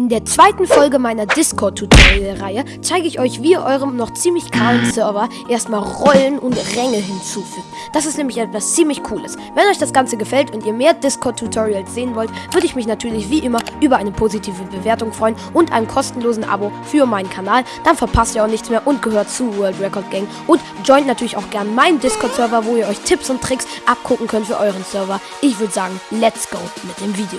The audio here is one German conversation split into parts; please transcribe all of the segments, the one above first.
In der zweiten Folge meiner Discord-Tutorial-Reihe zeige ich euch, wie ihr eurem noch ziemlich kahlen Server erstmal Rollen und Ränge hinzufügt. Das ist nämlich etwas ziemlich Cooles. Wenn euch das Ganze gefällt und ihr mehr Discord-Tutorials sehen wollt, würde ich mich natürlich wie immer über eine positive Bewertung freuen und einem kostenlosen Abo für meinen Kanal. Dann verpasst ihr auch nichts mehr und gehört zu World Record Gang und joint natürlich auch gern meinen Discord-Server, wo ihr euch Tipps und Tricks abgucken könnt für euren Server. Ich würde sagen, let's go mit dem Video.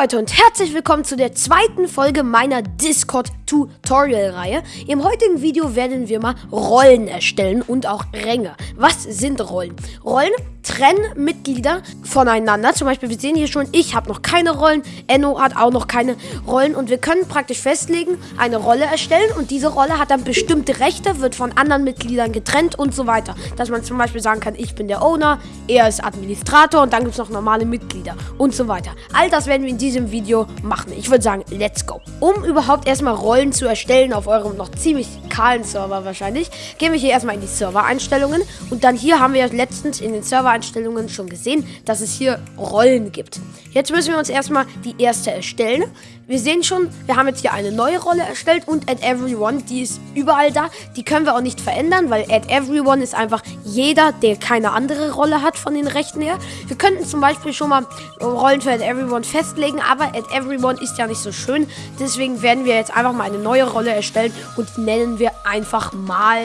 Leute und herzlich willkommen zu der zweiten Folge meiner Discord-Tutorial-Reihe. Im heutigen Video werden wir mal Rollen erstellen und auch Ränge. Was sind Rollen? Rollen trennen Mitglieder voneinander. Zum Beispiel, wir sehen hier schon, ich habe noch keine Rollen, Enno hat auch noch keine Rollen und wir können praktisch festlegen, eine Rolle erstellen und diese Rolle hat dann bestimmte Rechte, wird von anderen Mitgliedern getrennt und so weiter. Dass man zum Beispiel sagen kann, ich bin der Owner, er ist Administrator und dann gibt es noch normale Mitglieder und so weiter. All das werden wir in diesem Video machen. Ich würde sagen, let's go. Um überhaupt erstmal Rollen zu erstellen auf eurem noch ziemlich kahlen Server wahrscheinlich, gehen wir hier erstmal in die Server-Einstellungen und dann hier haben wir letztens in den Server Einstellungen schon gesehen, dass es hier Rollen gibt. Jetzt müssen wir uns erstmal die erste erstellen. Wir sehen schon, wir haben jetzt hier eine neue Rolle erstellt und Add Everyone, die ist überall da. Die können wir auch nicht verändern, weil Add Everyone ist einfach jeder, der keine andere Rolle hat von den Rechten her. Wir könnten zum Beispiel schon mal Rollen für Add Everyone festlegen, aber Add Everyone ist ja nicht so schön. Deswegen werden wir jetzt einfach mal eine neue Rolle erstellen und nennen wir einfach mal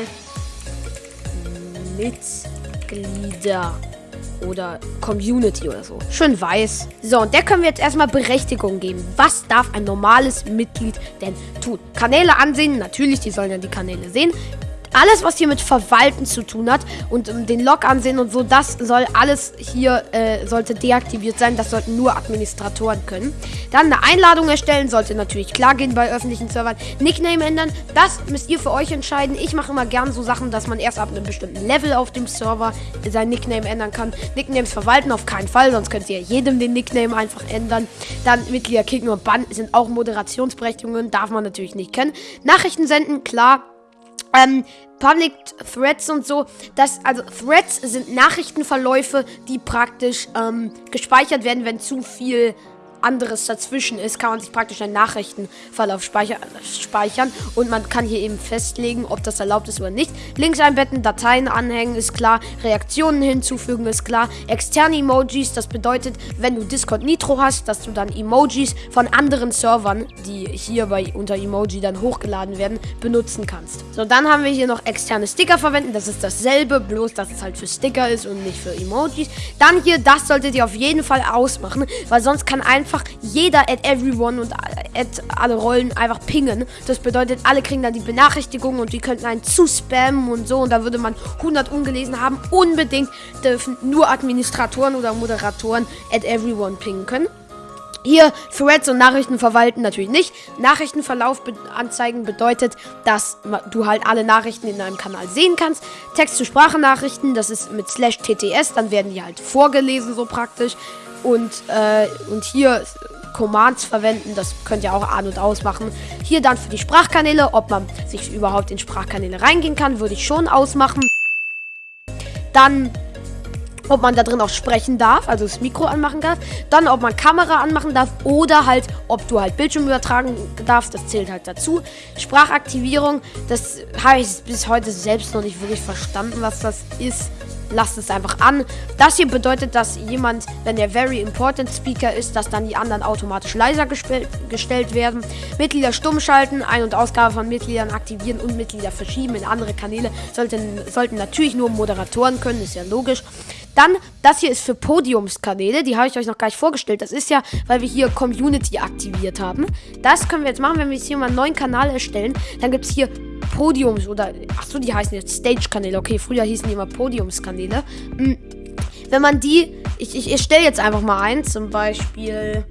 Mitglieder oder Community oder so. Schön weiß. So, und der können wir jetzt erstmal Berechtigung geben. Was darf ein normales Mitglied denn tun? Kanäle ansehen, natürlich, die sollen ja die Kanäle sehen alles, was hier mit Verwalten zu tun hat und um, den Log ansehen und so, das soll alles hier, äh, sollte deaktiviert sein. Das sollten nur Administratoren können. Dann eine Einladung erstellen, sollte natürlich klar gehen bei öffentlichen Servern. Nickname ändern, das müsst ihr für euch entscheiden. Ich mache immer gern so Sachen, dass man erst ab einem bestimmten Level auf dem Server sein Nickname ändern kann. Nicknames verwalten auf keinen Fall, sonst könnt ihr jedem den Nickname einfach ändern. Dann Mitglieder kicken und bannen sind auch Moderationsberechtigungen, darf man natürlich nicht kennen. Nachrichten senden, klar ähm, Public Threads und so, das, also Threads sind Nachrichtenverläufe, die praktisch ähm, gespeichert werden, wenn zu viel anderes dazwischen ist, kann man sich praktisch einen Nachrichtenverlauf speicher speichern und man kann hier eben festlegen, ob das erlaubt ist oder nicht. Links einbetten, Dateien anhängen ist klar, Reaktionen hinzufügen ist klar, externe Emojis, das bedeutet, wenn du Discord Nitro hast, dass du dann Emojis von anderen Servern, die hier bei unter Emoji dann hochgeladen werden, benutzen kannst. So, dann haben wir hier noch externe Sticker verwenden, das ist dasselbe, bloß dass es halt für Sticker ist und nicht für Emojis. Dann hier, das solltet ihr auf jeden Fall ausmachen, weil sonst kann einfach einfach jeder at everyone und at alle Rollen einfach pingen. Das bedeutet, alle kriegen dann die Benachrichtigung und die könnten einen zu spammen und so. Und da würde man 100 ungelesen haben. Unbedingt dürfen nur Administratoren oder Moderatoren at everyone pingen können. Hier Threads und Nachrichten verwalten natürlich nicht. Nachrichtenverlauf be anzeigen bedeutet, dass du halt alle Nachrichten in deinem Kanal sehen kannst. Text-zu-Sprache-Nachrichten, das ist mit slash TTS, dann werden die halt vorgelesen so praktisch. Und, äh, und hier Commands verwenden, das könnt ihr auch an- und ausmachen. Hier dann für die Sprachkanäle, ob man sich überhaupt in Sprachkanäle reingehen kann, würde ich schon ausmachen. Dann ob man da drin auch sprechen darf, also das Mikro anmachen darf. Dann, ob man Kamera anmachen darf oder halt, ob du halt Bildschirm übertragen darfst, das zählt halt dazu. Sprachaktivierung, das habe ich bis heute selbst noch nicht wirklich verstanden, was das ist lasst es einfach an. Das hier bedeutet, dass jemand, wenn der Very Important Speaker ist, dass dann die anderen automatisch leiser gestellt werden. Mitglieder stumm schalten, Ein- und Ausgabe von Mitgliedern aktivieren und Mitglieder verschieben in andere Kanäle. Sollten, sollten natürlich nur Moderatoren können, ist ja logisch. Dann, das hier ist für Podiumskanäle. Die habe ich euch noch gar nicht vorgestellt. Das ist ja, weil wir hier Community aktiviert haben. Das können wir jetzt machen, wenn wir jetzt hier mal einen neuen Kanal erstellen. Dann gibt es hier Podiums oder. Achso, die heißen jetzt Stage-Kanäle. Okay, früher hießen die immer Podiumskanäle. Hm, wenn man die. Ich, ich, ich stelle jetzt einfach mal ein. Zum Beispiel.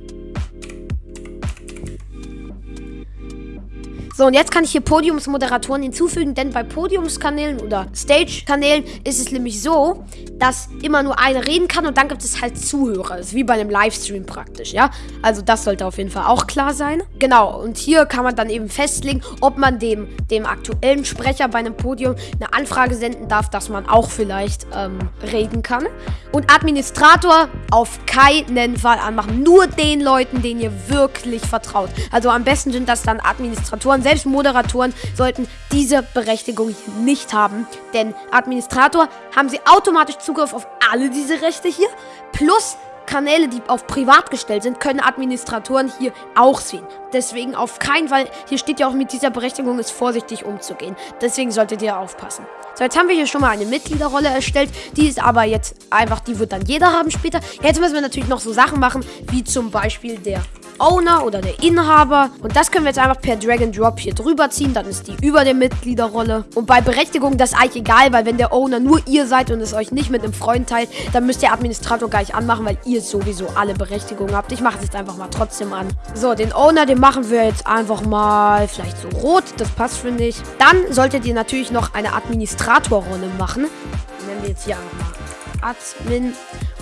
So, und jetzt kann ich hier Podiumsmoderatoren hinzufügen, denn bei Podiumskanälen oder Stage-Kanälen ist es nämlich so, dass immer nur einer reden kann und dann gibt es halt Zuhörer. Das ist wie bei einem Livestream praktisch, ja? Also das sollte auf jeden Fall auch klar sein. Genau, und hier kann man dann eben festlegen, ob man dem, dem aktuellen Sprecher bei einem Podium eine Anfrage senden darf, dass man auch vielleicht ähm, reden kann. Und Administrator auf keinen Fall anmachen. Nur den Leuten, denen ihr wirklich vertraut. Also am besten sind das dann Administratoren. Selbst Moderatoren sollten diese Berechtigung nicht haben. Denn Administrator haben sie automatisch Zugriff auf alle diese Rechte hier. Plus Kanäle, die auf privat gestellt sind, können Administratoren hier auch sehen. Deswegen auf keinen Fall, hier steht ja auch mit dieser Berechtigung ist vorsichtig umzugehen. Deswegen solltet ihr aufpassen. So, jetzt haben wir hier schon mal eine Mitgliederrolle erstellt. Die ist aber jetzt einfach, die wird dann jeder haben später. Jetzt müssen wir natürlich noch so Sachen machen, wie zum Beispiel der Owner oder der Inhaber. Und das können wir jetzt einfach per Drag and Drop hier drüber ziehen. Dann ist die über der Mitgliederrolle. Und bei Berechtigung, das eigentlich egal, weil wenn der Owner nur ihr seid und es euch nicht mit einem Freund teilt, dann müsst ihr Administrator gleich anmachen, weil ihr sowieso alle Berechtigungen habt. Ich mache es jetzt einfach mal trotzdem an. So, den Owner, den machen wir jetzt einfach mal vielleicht so rot. Das passt, finde ich. Dann solltet ihr natürlich noch eine Administratorrolle machen. Nennen wir jetzt hier einfach mal Admin.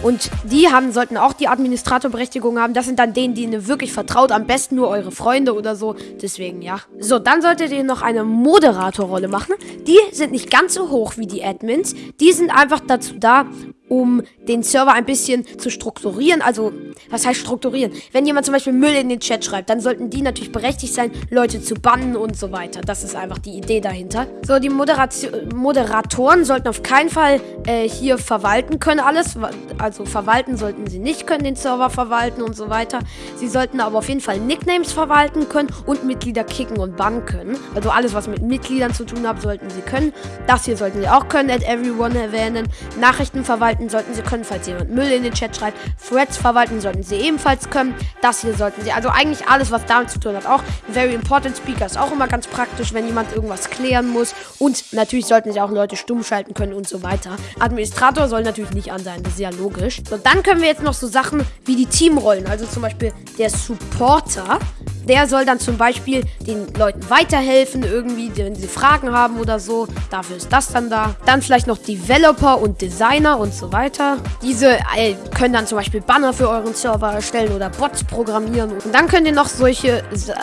Und die haben, sollten auch die Administratorberechtigung haben. Das sind dann denen, die ihnen wirklich vertraut. Am besten nur eure Freunde oder so. Deswegen, ja. So, dann solltet ihr noch eine Moderatorrolle machen. Die sind nicht ganz so hoch wie die Admins. Die sind einfach dazu da, um den Server ein bisschen zu strukturieren. Also, was heißt strukturieren? Wenn jemand zum Beispiel Müll in den Chat schreibt, dann sollten die natürlich berechtigt sein, Leute zu bannen und so weiter. Das ist einfach die Idee dahinter. So, die Moderation, Moderatoren sollten auf keinen Fall äh, hier verwalten können alles. Also verwalten sollten sie nicht können, den Server verwalten und so weiter. Sie sollten aber auf jeden Fall Nicknames verwalten können und Mitglieder kicken und bannen können. Also alles, was mit Mitgliedern zu tun hat, sollten sie können. Das hier sollten sie auch können, at everyone erwähnen. Nachrichten verwalten verwalten sollten sie können, falls jemand Müll in den Chat schreibt. Threads verwalten sollten sie ebenfalls können. Das hier sollten sie. Also eigentlich alles, was damit zu tun hat. Auch Very Important Speaker ist auch immer ganz praktisch, wenn jemand irgendwas klären muss. Und natürlich sollten sie auch Leute stumm schalten können und so weiter. Administrator soll natürlich nicht an sein. Das ist ja logisch. So, dann können wir jetzt noch so Sachen wie die Teamrollen. Also zum Beispiel der Supporter. Der soll dann zum Beispiel den Leuten weiterhelfen, irgendwie, wenn sie Fragen haben oder so. Dafür ist das dann da. Dann vielleicht noch Developer und Designer und so weiter. Diese äh, können dann zum Beispiel Banner für euren Server erstellen oder Bots programmieren. Und dann könnt ihr noch solche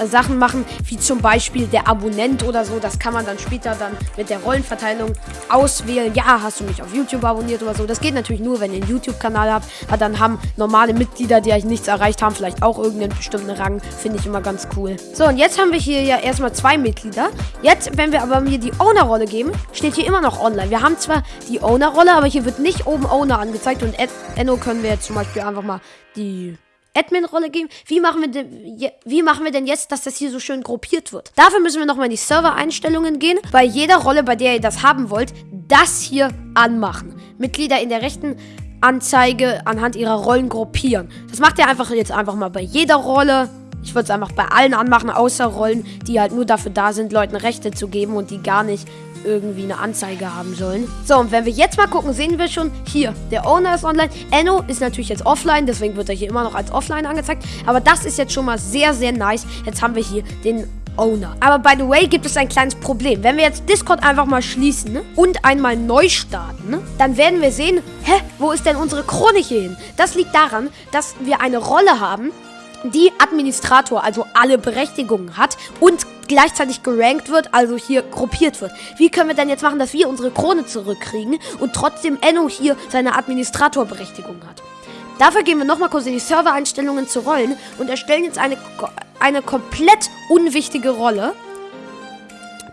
Sachen machen, wie zum Beispiel der Abonnent oder so. Das kann man dann später dann mit der Rollenverteilung auswählen. Ja, hast du mich auf YouTube abonniert oder so. Das geht natürlich nur, wenn ihr einen YouTube-Kanal habt. Aber dann haben normale Mitglieder, die euch nichts erreicht haben, vielleicht auch irgendeinen bestimmten Rang. Finde ich immer ganz ganz cool. So, und jetzt haben wir hier ja erstmal zwei Mitglieder. Jetzt, wenn wir aber mir die Owner-Rolle geben, steht hier immer noch online. Wir haben zwar die Owner-Rolle, aber hier wird nicht oben Owner angezeigt. Und Enno können wir jetzt zum Beispiel einfach mal die Admin-Rolle geben. Wie machen, wir denn, wie machen wir denn jetzt, dass das hier so schön gruppiert wird? Dafür müssen wir nochmal in die Server-Einstellungen gehen. Bei jeder Rolle, bei der ihr das haben wollt, das hier anmachen. Mitglieder in der rechten Anzeige anhand ihrer Rollen gruppieren. Das macht ihr einfach jetzt einfach mal bei jeder Rolle. Ich würde es einfach bei allen anmachen, außer Rollen, die halt nur dafür da sind, Leuten Rechte zu geben und die gar nicht irgendwie eine Anzeige haben sollen. So, und wenn wir jetzt mal gucken, sehen wir schon hier, der Owner ist online. Enno ist natürlich jetzt offline, deswegen wird er hier immer noch als offline angezeigt. Aber das ist jetzt schon mal sehr, sehr nice. Jetzt haben wir hier den Owner. Aber by the way, gibt es ein kleines Problem. Wenn wir jetzt Discord einfach mal schließen und einmal neu starten, dann werden wir sehen, hä, wo ist denn unsere hier hin? Das liegt daran, dass wir eine Rolle haben, die Administrator, also alle Berechtigungen hat und gleichzeitig gerankt wird, also hier gruppiert wird. Wie können wir denn jetzt machen, dass wir unsere Krone zurückkriegen und trotzdem Enno hier seine Administratorberechtigung hat? Dafür gehen wir nochmal kurz in die Servereinstellungen zu Rollen und erstellen jetzt eine, eine komplett unwichtige Rolle.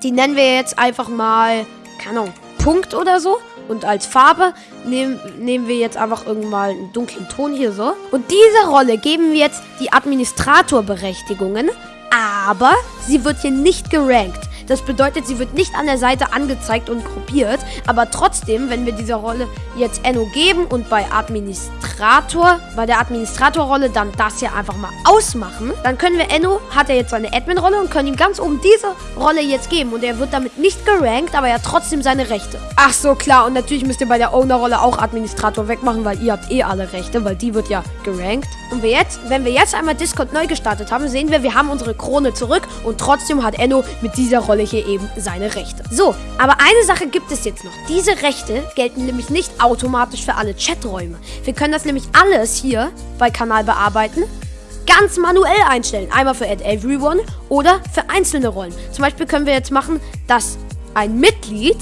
Die nennen wir jetzt einfach mal, keine Ahnung, Punkt oder so. Und als Farbe nehmen, nehmen wir jetzt einfach irgendwann einen dunklen Ton hier so. Und dieser Rolle geben wir jetzt die Administratorberechtigungen. Aber sie wird hier nicht gerankt. Das bedeutet, sie wird nicht an der Seite angezeigt und gruppiert. Aber trotzdem, wenn wir dieser Rolle jetzt Enno geben und bei Administrator bei der Administratorrolle dann das hier einfach mal ausmachen. Dann können wir Enno, hat er jetzt seine Admin-Rolle und können ihm ganz oben diese Rolle jetzt geben. Und er wird damit nicht gerankt, aber er hat trotzdem seine Rechte. Ach so, klar. Und natürlich müsst ihr bei der Owner-Rolle auch Administrator wegmachen, weil ihr habt eh alle Rechte, weil die wird ja gerankt. Und wir jetzt, wenn wir jetzt einmal Discord neu gestartet haben, sehen wir, wir haben unsere Krone zurück und trotzdem hat Enno mit dieser Rolle hier eben seine Rechte. So, aber eine Sache gibt es jetzt noch. Diese Rechte gelten nämlich nicht automatisch für alle Chaträume. Wir können das nämlich alles hier bei Kanal bearbeiten ganz manuell einstellen. Einmal für Add Everyone oder für einzelne Rollen. Zum Beispiel können wir jetzt machen, dass ein Mitglied,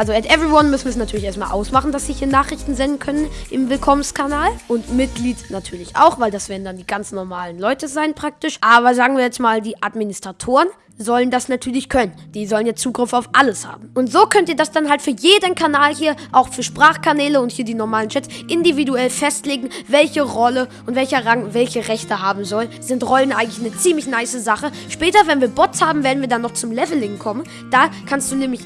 also Add Everyone müssen wir es natürlich erstmal ausmachen, dass sie hier Nachrichten senden können im Willkommenskanal. Und Mitglied natürlich auch, weil das werden dann die ganz normalen Leute sein praktisch. Aber sagen wir jetzt mal, die Administratoren sollen das natürlich können. Die sollen jetzt Zugriff auf alles haben. Und so könnt ihr das dann halt für jeden Kanal hier, auch für Sprachkanäle und hier die normalen Chats, individuell festlegen, welche Rolle und welcher Rang welche Rechte haben soll. Sind Rollen eigentlich eine ziemlich nice Sache. Später, wenn wir Bots haben, werden wir dann noch zum Leveling kommen. Da kannst du nämlich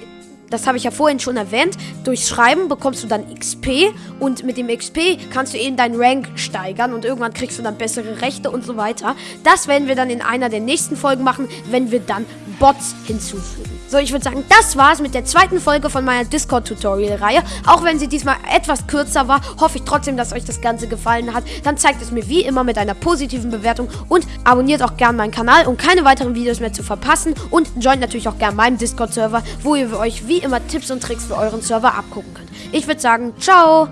das habe ich ja vorhin schon erwähnt, durch Schreiben bekommst du dann XP und mit dem XP kannst du eben deinen Rank steigern und irgendwann kriegst du dann bessere Rechte und so weiter. Das werden wir dann in einer der nächsten Folgen machen, wenn wir dann Bots hinzufügen. So, ich würde sagen, das war's mit der zweiten Folge von meiner Discord-Tutorial-Reihe. Auch wenn sie diesmal etwas kürzer war, hoffe ich trotzdem, dass euch das Ganze gefallen hat. Dann zeigt es mir wie immer mit einer positiven Bewertung und abonniert auch gerne meinen Kanal, um keine weiteren Videos mehr zu verpassen. Und joint natürlich auch gerne meinen Discord-Server, wo ihr euch wie immer Tipps und Tricks für euren Server abgucken könnt. Ich würde sagen, ciao!